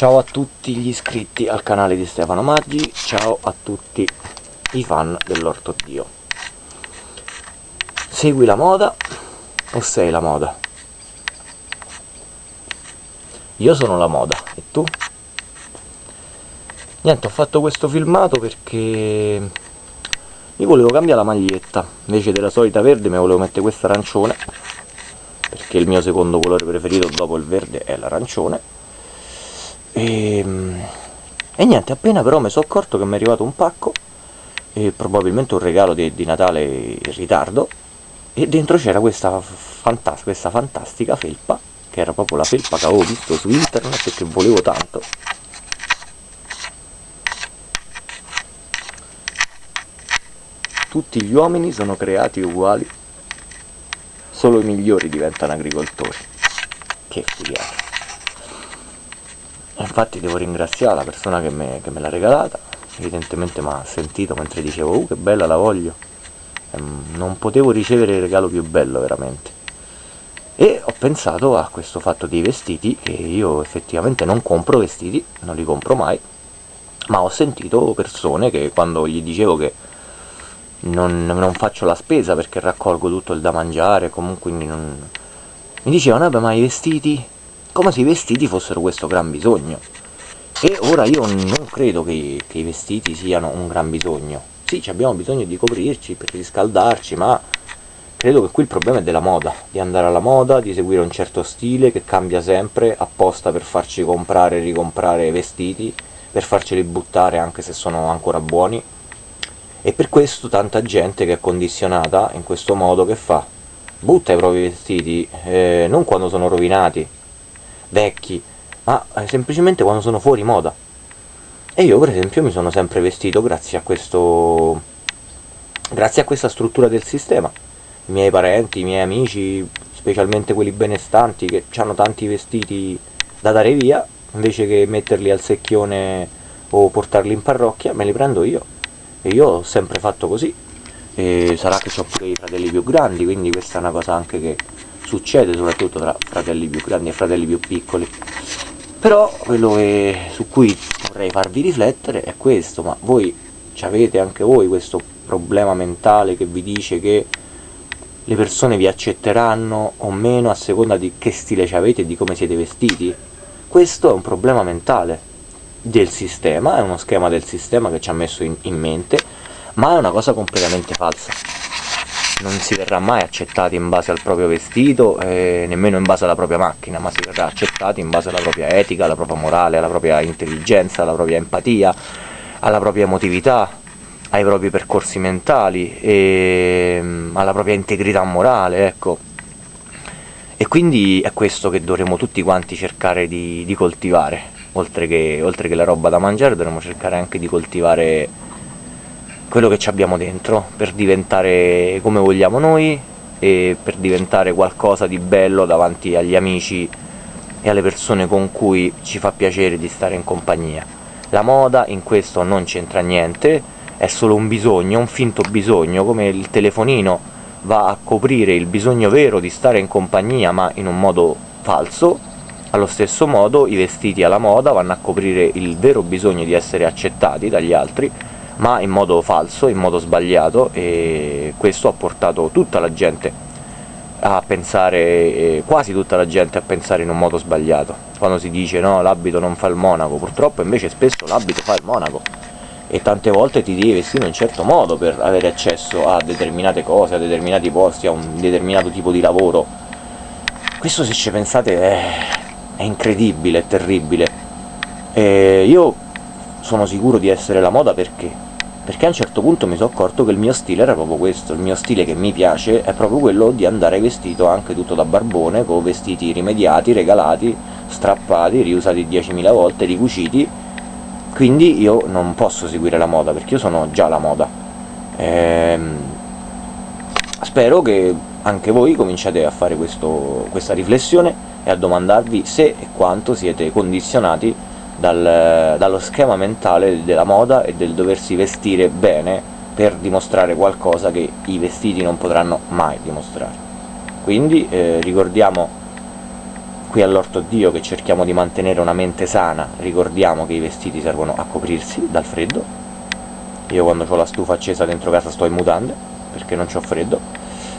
Ciao a tutti gli iscritti al canale di Stefano Maggi, ciao a tutti i fan dell'Orto Dio. Segui la moda o sei la moda? Io sono la moda, e tu? Niente, ho fatto questo filmato perché mi volevo cambiare la maglietta, invece della solita verde mi volevo mettere questa arancione, perché il mio secondo colore preferito dopo il verde è l'arancione. E, ehm, e, niente, appena però mi sono accorto che mi è arrivato un pacco, e probabilmente un regalo di, di Natale in ritardo, e dentro c'era questa, fantas questa fantastica felpa, che era proprio la felpa che avevo visto su internet e che volevo tanto tutti gli uomini sono creati uguali, solo i migliori diventano agricoltori. Che figata. Infatti devo ringraziare la persona che me, che me l'ha regalata, evidentemente mi ha sentito mentre dicevo uh che bella la voglio, ehm, non potevo ricevere il regalo più bello veramente. E ho pensato a questo fatto dei vestiti, che io effettivamente non compro vestiti, non li compro mai, ma ho sentito persone che quando gli dicevo che non, non, faccio la spesa perché raccolgo tutto il da mangiare, comunque non... mi dicevano, vabbè ma i vestiti, come se i vestiti fossero questo gran bisogno. E ora io non credo che, che i vestiti siano un gran bisogno. Sì, abbiamo bisogno di coprirci per riscaldarci, ma credo che qui il problema è della moda, di andare alla moda, di seguire un certo stile che cambia sempre apposta per farci comprare e ricomprare vestiti, per farceli buttare anche se sono ancora buoni e per questo tanta gente che è condizionata in questo modo che fa? Butta i propri vestiti, eh, non quando sono rovinati, vecchi, ma eh, semplicemente quando sono fuori moda. E io per esempio mi sono sempre vestito grazie a questo... grazie a questa struttura del sistema. I miei parenti, i miei amici, specialmente quelli benestanti che hanno tanti vestiti da dare via, invece che metterli al secchione o portarli in parrocchia, me li prendo io e io ho sempre fatto così e sarà che ho pure i fratelli più grandi quindi questa è una cosa anche che succede soprattutto tra fratelli più grandi e fratelli più piccoli però quello che, su cui vorrei farvi riflettere è questo ma voi avete anche voi questo problema mentale che vi dice che le persone vi accetteranno o meno a seconda di che stile avete e di come siete vestiti questo è un problema mentale del sistema, è uno schema del sistema che ci ha messo in, in mente, ma è una cosa completamente falsa. Non si verrà mai accettati in base al proprio vestito, eh, nemmeno in base alla propria macchina, ma si verrà accettati in base alla propria etica, alla propria morale, alla propria intelligenza, alla propria empatia, alla propria emotività, ai propri percorsi mentali, e, mm, alla propria integrità morale, ecco. E quindi è questo che dovremmo tutti quanti cercare di, di coltivare, oltre che, oltre che la roba da mangiare dovremmo cercare anche di coltivare quello che ci abbiamo dentro per diventare come vogliamo noi e per diventare qualcosa di bello davanti agli amici e alle persone con cui ci fa piacere di stare in compagnia. La moda in questo non c'entra niente, è solo un bisogno, un finto bisogno, come il telefonino va a coprire il bisogno vero di stare in compagnia ma in un modo falso, allo stesso modo i vestiti alla moda vanno a coprire il vero bisogno di essere accettati dagli altri, ma in modo falso, in modo sbagliato, e questo ha portato tutta la gente a pensare, quasi tutta la gente a pensare in un modo sbagliato. Quando si dice no, l'abito non fa il monaco, purtroppo invece spesso l'abito fa il monaco e tante volte ti devi vestire in un certo modo per avere accesso a determinate cose, a determinati posti, a un determinato tipo di lavoro. Questo se ci pensate è è incredibile, è terribile. E io sono sicuro di essere la moda perché? Perché a un certo punto mi sono accorto che il mio stile era proprio questo, il mio stile che mi piace è proprio quello di andare vestito anche tutto da barbone, con vestiti rimediati, regalati, strappati, riusati 10.000 volte, ricuciti, quindi io non posso seguire la moda, perché io sono già la moda. Ehm, spero che anche voi cominciate a fare questo, questa riflessione e a domandarvi se e quanto siete condizionati dal, dallo schema mentale della moda e del doversi vestire bene per dimostrare qualcosa che i vestiti non potranno mai dimostrare. Quindi eh, ricordiamo qui all'orto Dio che cerchiamo di mantenere una mente sana, ricordiamo che i vestiti servono a coprirsi dal freddo. Io quando ho la stufa accesa dentro casa sto in mutande, perché non ho freddo,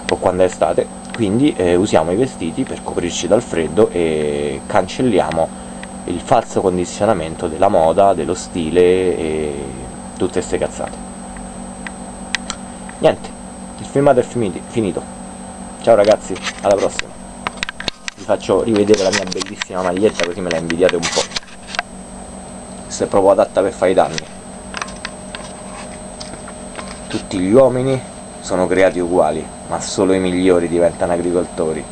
o quando è estate, quindi eh, usiamo i vestiti per coprirci dal freddo e cancelliamo il falso condizionamento della moda, dello stile e tutte queste cazzate. Niente, il filmato è finito. Ciao ragazzi, alla prossima. Vi faccio rivedere la mia bellissima maglietta così me la invidiate un po'. Se è proprio adatta per fare i danni. Tutti gli uomini sono creati uguali, ma solo i migliori diventano agricoltori.